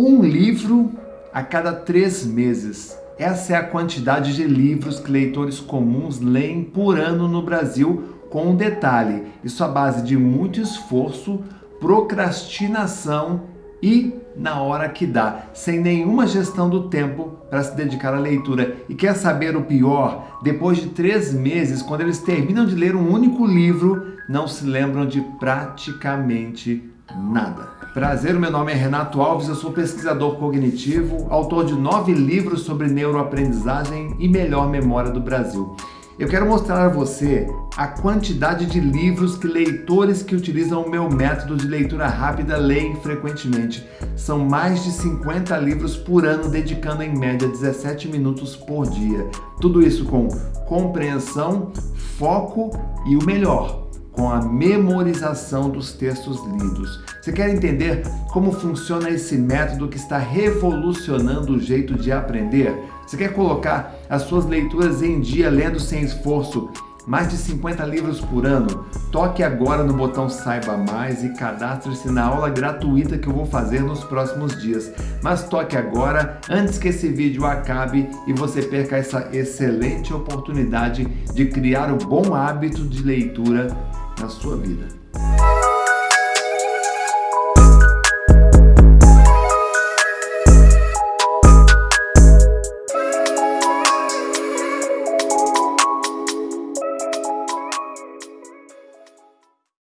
Um livro a cada três meses. Essa é a quantidade de livros que leitores comuns leem por ano no Brasil, com um detalhe, isso à base de muito esforço, procrastinação e na hora que dá, sem nenhuma gestão do tempo para se dedicar à leitura. E quer saber o pior? Depois de três meses, quando eles terminam de ler um único livro, não se lembram de praticamente nada. Prazer, meu nome é Renato Alves, eu sou pesquisador cognitivo, autor de nove livros sobre neuroaprendizagem e melhor memória do Brasil. Eu quero mostrar a você a quantidade de livros que leitores que utilizam o meu método de leitura rápida leem frequentemente. São mais de 50 livros por ano, dedicando em média 17 minutos por dia. Tudo isso com compreensão, foco e o melhor, com a memorização dos textos lidos. Você quer entender como funciona esse método que está revolucionando o jeito de aprender? Você quer colocar as suas leituras em dia lendo sem esforço? Mais de 50 livros por ano? Toque agora no botão Saiba Mais e cadastre-se na aula gratuita que eu vou fazer nos próximos dias. Mas toque agora, antes que esse vídeo acabe e você perca essa excelente oportunidade de criar o bom hábito de leitura na sua vida.